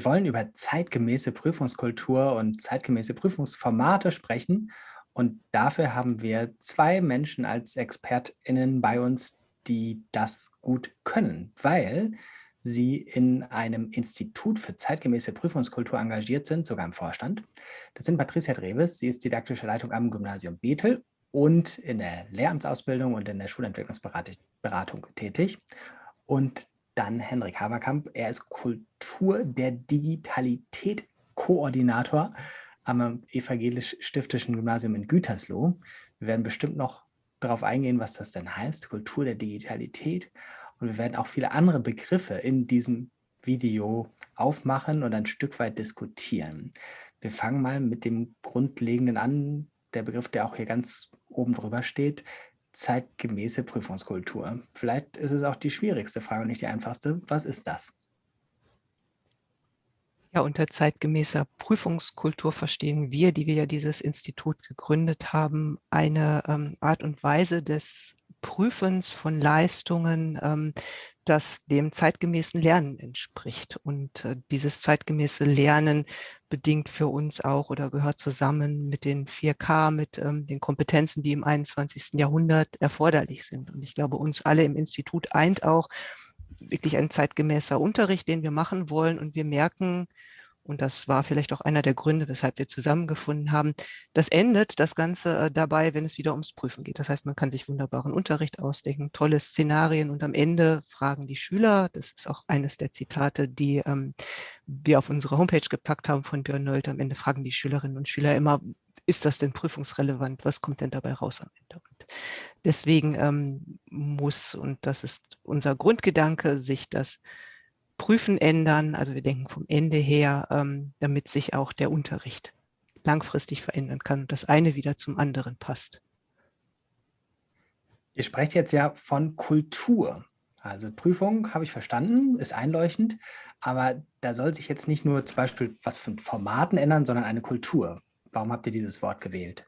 Wir wollen über zeitgemäße Prüfungskultur und zeitgemäße Prüfungsformate sprechen. Und dafür haben wir zwei Menschen als ExpertInnen bei uns, die das gut können, weil sie in einem Institut für zeitgemäße Prüfungskultur engagiert sind, sogar im Vorstand. Das sind Patricia Dreves, sie ist didaktische Leitung am Gymnasium Bethel und in der Lehramtsausbildung und in der Schulentwicklungsberatung tätig. Und dann Henrik Haberkamp, er ist Kultur der Digitalität Koordinator am Evangelisch-Stiftischen Gymnasium in Gütersloh. Wir werden bestimmt noch darauf eingehen, was das denn heißt, Kultur der Digitalität. Und wir werden auch viele andere Begriffe in diesem Video aufmachen und ein Stück weit diskutieren. Wir fangen mal mit dem Grundlegenden an, der Begriff, der auch hier ganz oben drüber steht, zeitgemäße Prüfungskultur. Vielleicht ist es auch die schwierigste Frage und nicht die einfachste. Was ist das? Ja, unter zeitgemäßer Prüfungskultur verstehen wir, die wir ja dieses Institut gegründet haben, eine ähm, Art und Weise des Prüfens von Leistungen, ähm, das dem zeitgemäßen Lernen entspricht. Und äh, dieses zeitgemäße Lernen bedingt für uns auch oder gehört zusammen mit den 4K, mit ähm, den Kompetenzen, die im 21. Jahrhundert erforderlich sind. Und ich glaube, uns alle im Institut eint auch wirklich ein zeitgemäßer Unterricht, den wir machen wollen. Und wir merken, und das war vielleicht auch einer der Gründe, weshalb wir zusammengefunden haben. Das endet das Ganze äh, dabei, wenn es wieder ums Prüfen geht. Das heißt, man kann sich wunderbaren Unterricht ausdenken, tolle Szenarien und am Ende fragen die Schüler, das ist auch eines der Zitate, die ähm, wir auf unsere Homepage gepackt haben von Björn Nolte, am Ende fragen die Schülerinnen und Schüler immer, ist das denn prüfungsrelevant? Was kommt denn dabei raus am Ende? Und deswegen ähm, muss, und das ist unser Grundgedanke, sich das Prüfen ändern. Also wir denken vom Ende her, ähm, damit sich auch der Unterricht langfristig verändern kann und das eine wieder zum anderen passt. Ihr sprecht jetzt ja von Kultur. Also Prüfung habe ich verstanden, ist einleuchtend, aber da soll sich jetzt nicht nur zum Beispiel was von Formaten ändern, sondern eine Kultur. Warum habt ihr dieses Wort gewählt?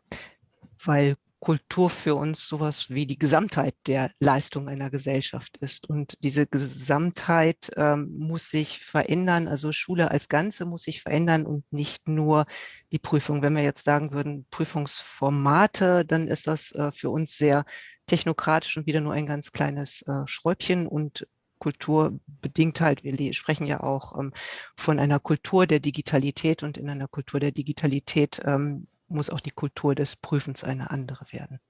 Weil Kultur für uns sowas wie die Gesamtheit der Leistung einer Gesellschaft ist. Und diese Gesamtheit ähm, muss sich verändern, also Schule als Ganze muss sich verändern und nicht nur die Prüfung. Wenn wir jetzt sagen würden, Prüfungsformate, dann ist das äh, für uns sehr technokratisch und wieder nur ein ganz kleines äh, Schräubchen und Kultur bedingt halt, wir sprechen ja auch ähm, von einer Kultur der Digitalität und in einer Kultur der Digitalität ähm, muss auch die Kultur des Prüfens eine andere werden.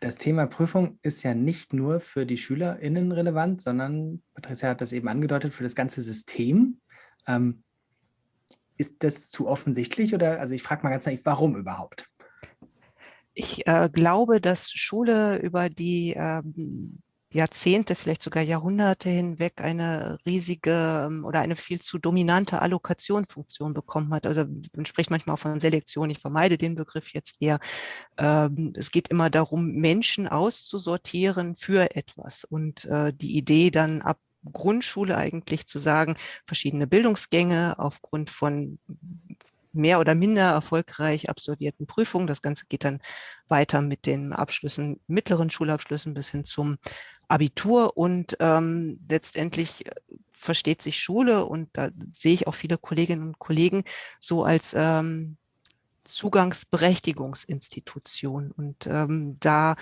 Das Thema Prüfung ist ja nicht nur für die SchülerInnen relevant, sondern, Patricia hat das eben angedeutet, für das ganze System. Ähm, ist das zu offensichtlich oder, also ich frage mal ganz ehrlich, warum überhaupt? Ich äh, glaube, dass Schule über die ähm, Jahrzehnte, vielleicht sogar Jahrhunderte hinweg eine riesige ähm, oder eine viel zu dominante Allokationfunktion bekommen hat. Also man spricht manchmal auch von Selektion, ich vermeide den Begriff jetzt eher. Ähm, es geht immer darum, Menschen auszusortieren für etwas und äh, die Idee dann ab Grundschule eigentlich zu sagen, verschiedene Bildungsgänge aufgrund von mehr oder minder erfolgreich absolvierten Prüfungen. Das Ganze geht dann weiter mit den Abschlüssen, mittleren Schulabschlüssen bis hin zum Abitur und ähm, letztendlich äh, versteht sich Schule und da sehe ich auch viele Kolleginnen und Kollegen so als ähm, Zugangsberechtigungsinstitution. Und ähm, da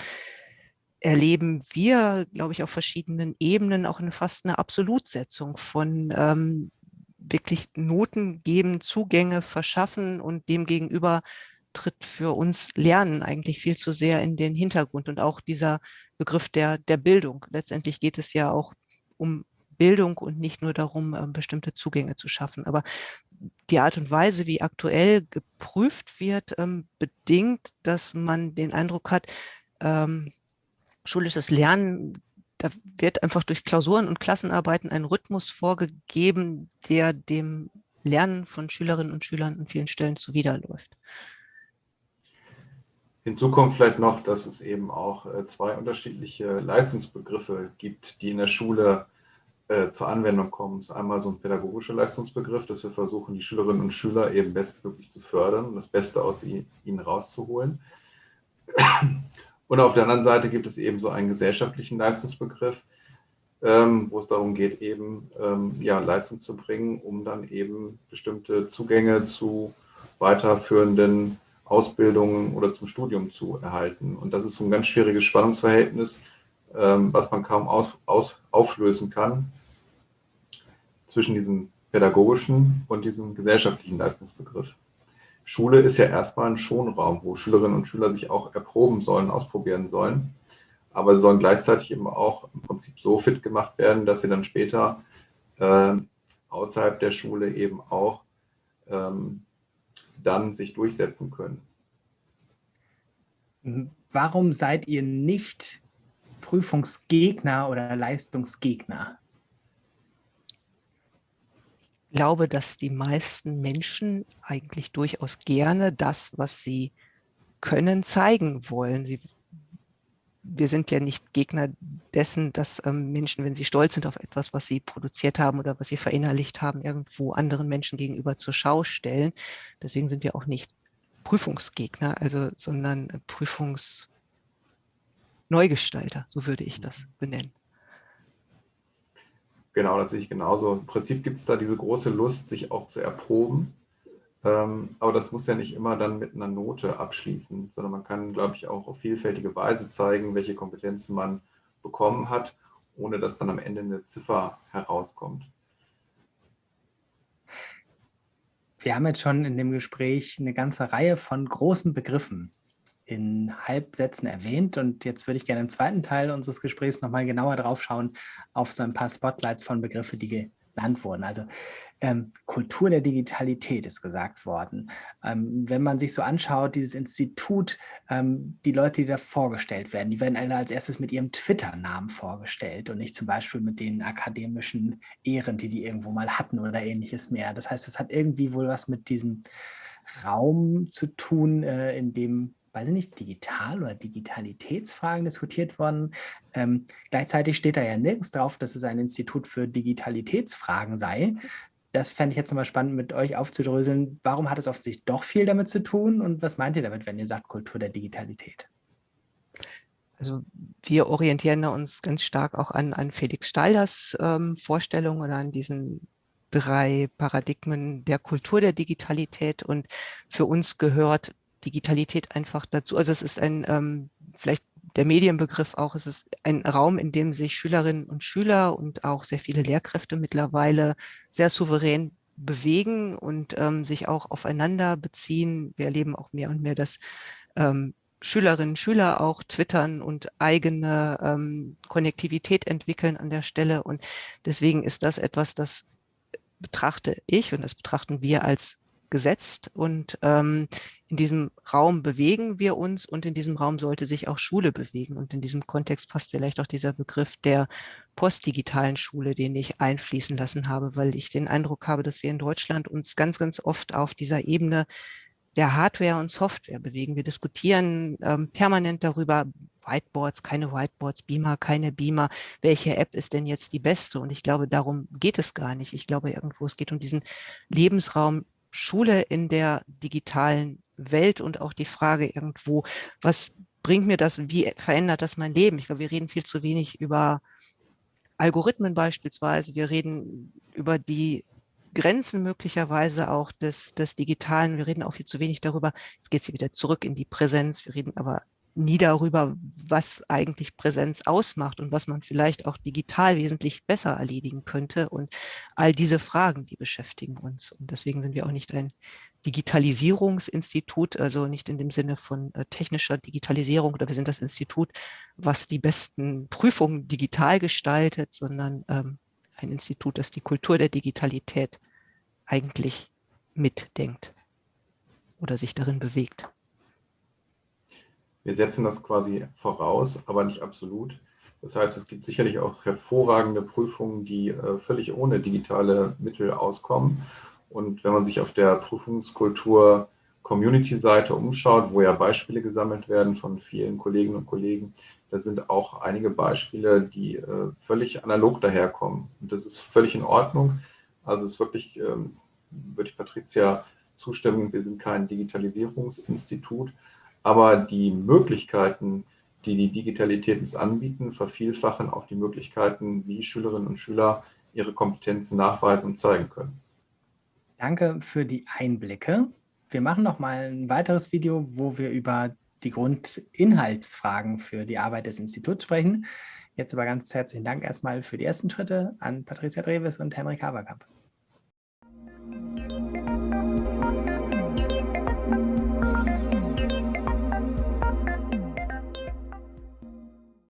erleben wir, glaube ich, auf verschiedenen Ebenen auch eine fast eine Absolutsetzung von ähm, wirklich Noten geben, Zugänge verschaffen und demgegenüber tritt für uns Lernen eigentlich viel zu sehr in den Hintergrund und auch dieser Begriff der, der Bildung. Letztendlich geht es ja auch um Bildung und nicht nur darum, ähm, bestimmte Zugänge zu schaffen. Aber die Art und Weise, wie aktuell geprüft wird, ähm, bedingt, dass man den Eindruck hat, ähm, schulisches Lernen, da wird einfach durch Klausuren und Klassenarbeiten ein Rhythmus vorgegeben, der dem Lernen von Schülerinnen und Schülern an vielen Stellen zuwiderläuft. Hinzu kommt vielleicht noch, dass es eben auch äh, zwei unterschiedliche Leistungsbegriffe gibt, die in der Schule äh, zur Anwendung kommen. Das ist einmal so ein pädagogischer Leistungsbegriff, dass wir versuchen, die Schülerinnen und Schüler eben bestmöglich zu fördern und das Beste aus ihnen rauszuholen. Und auf der anderen Seite gibt es eben so einen gesellschaftlichen Leistungsbegriff, ähm, wo es darum geht, eben ähm, ja, Leistung zu bringen, um dann eben bestimmte Zugänge zu weiterführenden Ausbildungen oder zum Studium zu erhalten. Und das ist so ein ganz schwieriges Spannungsverhältnis, ähm, was man kaum aus, aus, auflösen kann zwischen diesem pädagogischen und diesem gesellschaftlichen Leistungsbegriff. Schule ist ja erstmal ein Schonraum, wo Schülerinnen und Schüler sich auch erproben sollen, ausprobieren sollen. Aber sie sollen gleichzeitig eben auch im Prinzip so fit gemacht werden, dass sie dann später äh, außerhalb der Schule eben auch ähm, dann sich durchsetzen können. Warum seid ihr nicht Prüfungsgegner oder Leistungsgegner? Ich glaube, dass die meisten Menschen eigentlich durchaus gerne das, was sie können, zeigen wollen. Sie, wir sind ja nicht Gegner dessen, dass ähm, Menschen, wenn sie stolz sind auf etwas, was sie produziert haben oder was sie verinnerlicht haben, irgendwo anderen Menschen gegenüber zur Schau stellen. Deswegen sind wir auch nicht Prüfungsgegner, also, sondern Prüfungsneugestalter, so würde ich das benennen. Genau, das sehe ich genauso. Im Prinzip gibt es da diese große Lust, sich auch zu erproben. Ähm, aber das muss ja nicht immer dann mit einer Note abschließen, sondern man kann, glaube ich, auch auf vielfältige Weise zeigen, welche Kompetenzen man bekommen hat, ohne dass dann am Ende eine Ziffer herauskommt. Wir haben jetzt schon in dem Gespräch eine ganze Reihe von großen Begriffen in Halbsätzen erwähnt und jetzt würde ich gerne im zweiten Teil unseres Gesprächs nochmal genauer drauf schauen auf so ein paar Spotlights von Begriffen, die genannt wurden. Also ähm, Kultur der Digitalität ist gesagt worden. Ähm, wenn man sich so anschaut, dieses Institut, ähm, die Leute, die da vorgestellt werden, die werden alle als erstes mit ihrem Twitter-Namen vorgestellt und nicht zum Beispiel mit den akademischen Ehren, die die irgendwo mal hatten oder ähnliches mehr. Das heißt, es hat irgendwie wohl was mit diesem Raum zu tun, äh, in dem weiß ich nicht, Digital- oder Digitalitätsfragen diskutiert worden. Ähm, gleichzeitig steht da ja nirgends drauf, dass es ein Institut für Digitalitätsfragen sei. Das fände ich jetzt nochmal spannend, mit euch aufzudröseln. Warum hat es offensichtlich doch viel damit zu tun und was meint ihr damit, wenn ihr sagt Kultur der Digitalität? Also wir orientieren uns ganz stark auch an, an Felix Stalders ähm, Vorstellung oder an diesen drei Paradigmen der Kultur der Digitalität und für uns gehört Digitalität einfach dazu. Also es ist ein, ähm, vielleicht der Medienbegriff auch, es ist ein Raum, in dem sich Schülerinnen und Schüler und auch sehr viele Lehrkräfte mittlerweile sehr souverän bewegen und ähm, sich auch aufeinander beziehen. Wir erleben auch mehr und mehr, dass ähm, Schülerinnen und Schüler auch twittern und eigene ähm, Konnektivität entwickeln an der Stelle. Und deswegen ist das etwas, das betrachte ich und das betrachten wir als gesetzt und ähm, in diesem Raum bewegen wir uns und in diesem Raum sollte sich auch Schule bewegen. Und in diesem Kontext passt vielleicht auch dieser Begriff der postdigitalen Schule, den ich einfließen lassen habe, weil ich den Eindruck habe, dass wir in Deutschland uns ganz, ganz oft auf dieser Ebene der Hardware und Software bewegen. Wir diskutieren ähm, permanent darüber, Whiteboards, keine Whiteboards, Beamer, keine Beamer, welche App ist denn jetzt die beste? Und ich glaube, darum geht es gar nicht. Ich glaube irgendwo, es geht um diesen Lebensraum Schule in der digitalen Welt und auch die Frage irgendwo, was bringt mir das, wie verändert das mein Leben? Ich glaube, wir reden viel zu wenig über Algorithmen beispielsweise, wir reden über die Grenzen möglicherweise auch des, des Digitalen, wir reden auch viel zu wenig darüber, jetzt geht es wieder zurück in die Präsenz, wir reden aber nie darüber, was eigentlich Präsenz ausmacht und was man vielleicht auch digital wesentlich besser erledigen könnte. Und all diese Fragen, die beschäftigen uns. Und deswegen sind wir auch nicht ein Digitalisierungsinstitut, also nicht in dem Sinne von äh, technischer Digitalisierung oder wir sind das Institut, was die besten Prüfungen digital gestaltet, sondern ähm, ein Institut, das die Kultur der Digitalität eigentlich mitdenkt oder sich darin bewegt. Wir setzen das quasi voraus, aber nicht absolut. Das heißt, es gibt sicherlich auch hervorragende Prüfungen, die äh, völlig ohne digitale Mittel auskommen. Und wenn man sich auf der Prüfungskultur Community-Seite umschaut, wo ja Beispiele gesammelt werden von vielen Kolleginnen und Kollegen, da sind auch einige Beispiele, die äh, völlig analog daherkommen. Und das ist völlig in Ordnung. Also es ist wirklich, ähm, würde ich Patricia zustimmen, wir sind kein Digitalisierungsinstitut, aber die Möglichkeiten, die die Digitalität uns anbieten, vervielfachen auch die Möglichkeiten, wie Schülerinnen und Schüler ihre Kompetenzen nachweisen und zeigen können. Danke für die Einblicke. Wir machen noch mal ein weiteres Video, wo wir über die Grundinhaltsfragen für die Arbeit des Instituts sprechen. Jetzt aber ganz herzlichen Dank erstmal für die ersten Schritte an Patricia Dreves und Henrik Haberkamp.